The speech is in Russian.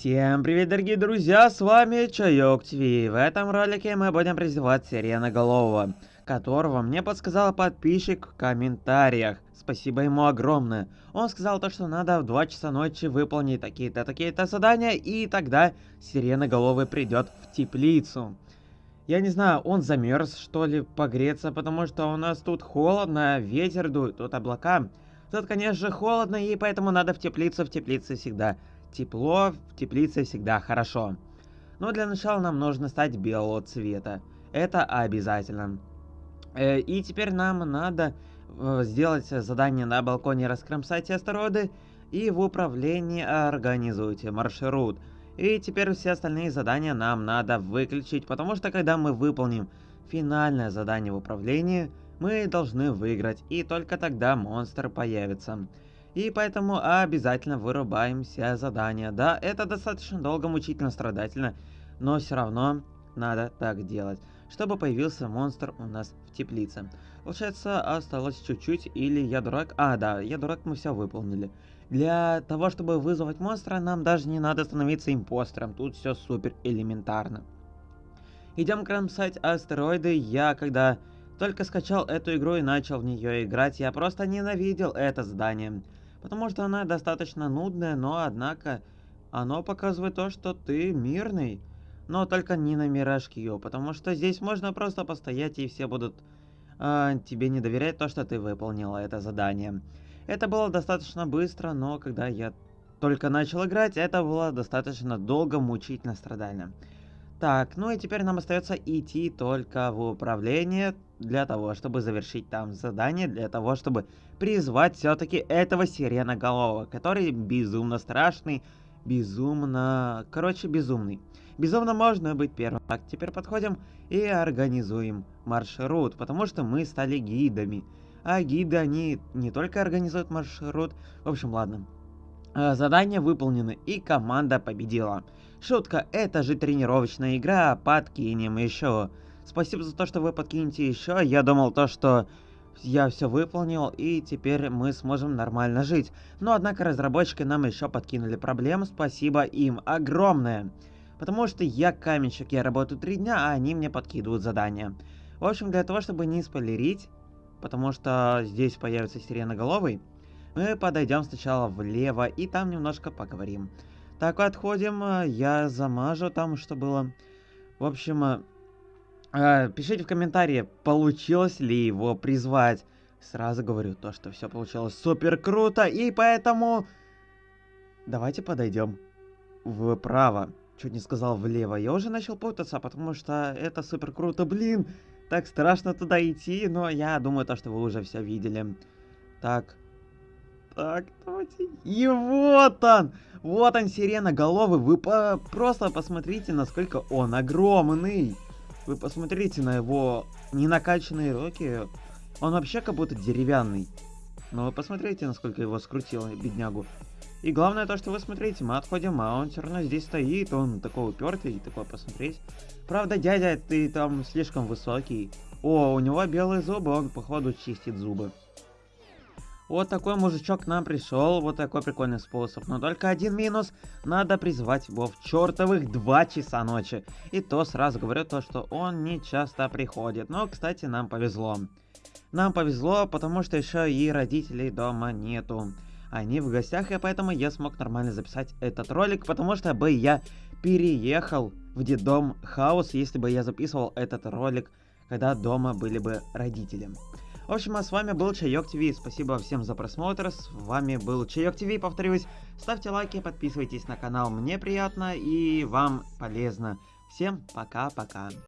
Всем привет, дорогие друзья, с вами Чайок ТВ. В этом ролике мы будем призывать Сиреноголового, которого мне подсказал подписчик в комментариях. Спасибо ему огромное. Он сказал то, что надо в 2 часа ночи выполнить такие-то, такие-то задания, и тогда Сиреноголовый придет в теплицу. Я не знаю, он замерз, что ли, погреться, потому что у нас тут холодно, ветер дует, тут облака. Тут, конечно холодно, и поэтому надо в теплицу, в теплице всегда Тепло в теплице всегда хорошо. Но для начала нам нужно стать белого цвета. Это обязательно. Э, и теперь нам надо э, сделать задание на балконе раскромсайте астероиды и в управлении организуйте маршрут. И теперь все остальные задания нам надо выключить, потому что когда мы выполним финальное задание в управлении, мы должны выиграть, и только тогда монстр появится. И поэтому обязательно вырубаем все задания. Да, это достаточно долго, мучительно, страдательно, но все равно надо так делать, чтобы появился монстр у нас в теплице. Получается, осталось чуть-чуть, или я дурак? А, да, я дурак, мы все выполнили. Для того, чтобы вызвать монстра, нам даже не надо становиться импостером, тут все супер элементарно. Идем кромсать астероиды. Я, когда только скачал эту игру и начал в нее играть, я просто ненавидел это задание. Потому что она достаточно нудная, но однако оно показывает то, что ты мирный. Но только не на Мираж-Кью, потому что здесь можно просто постоять и все будут э, тебе не доверять то, что ты выполнила это задание. Это было достаточно быстро, но когда я только начал играть, это было достаточно долго, мучительно, страдально. Так, ну и теперь нам остается идти только в управление для того, чтобы завершить там задание, для того, чтобы призвать все-таки этого сиреноголового, который безумно страшный, безумно... Короче, безумный. Безумно можно быть первым. Так, теперь подходим и организуем маршрут, потому что мы стали гидами. А гиды, они не только организуют маршрут... В общем, ладно. Э, задания выполнены, и команда победила. Шутка, это же тренировочная игра, подкинем еще. Спасибо за то, что вы подкинете еще. Я думал то, что я все выполнил, и теперь мы сможем нормально жить. Но, однако, разработчики нам еще подкинули проблем. Спасибо им огромное. Потому что я каменщик, я работаю три дня, а они мне подкидывают задания. В общем, для того, чтобы не спойлерить, потому что здесь появится сиреноголовый, мы подойдем сначала влево и там немножко поговорим. Так, отходим. Э, я замажу там, что было. В общем, э, э, пишите в комментарии, получилось ли его призвать. Сразу говорю то, что все получилось супер круто, и поэтому... Давайте подойдем вправо. Чуть не сказал влево. Я уже начал путаться, потому что это супер круто. Блин, так страшно туда идти, но я думаю, то, что вы уже все видели. Так, так, давайте. И вот он! Вот он, сирена головы. Вы по просто посмотрите, насколько он огромный. Вы посмотрите на его ненакачанные руки. Он вообще как будто деревянный. Но вы посмотрите, насколько его скрутило, беднягу. И главное то, что вы смотрите, мы отходим, а он все равно здесь стоит, он такой упертый, такой посмотреть. Правда, дядя, ты там слишком высокий. О, у него белые зубы, он походу чистит зубы. Вот такой мужичок нам пришел, вот такой прикольный способ. Но только один минус, надо призвать его в чертовых 2 часа ночи. И то сразу говорю то, что он не часто приходит. Но, кстати, нам повезло. Нам повезло, потому что еще и родителей дома нету. Они в гостях, и поэтому я смог нормально записать этот ролик, потому что бы я переехал в детдом Хаус, если бы я записывал этот ролик, когда дома были бы родители. В общем, а с вами был Чайок ТВ. Спасибо всем за просмотр. С вами был Чайок ТВ. Повторюсь, ставьте лайки, подписывайтесь на канал. Мне приятно и вам полезно. Всем пока-пока.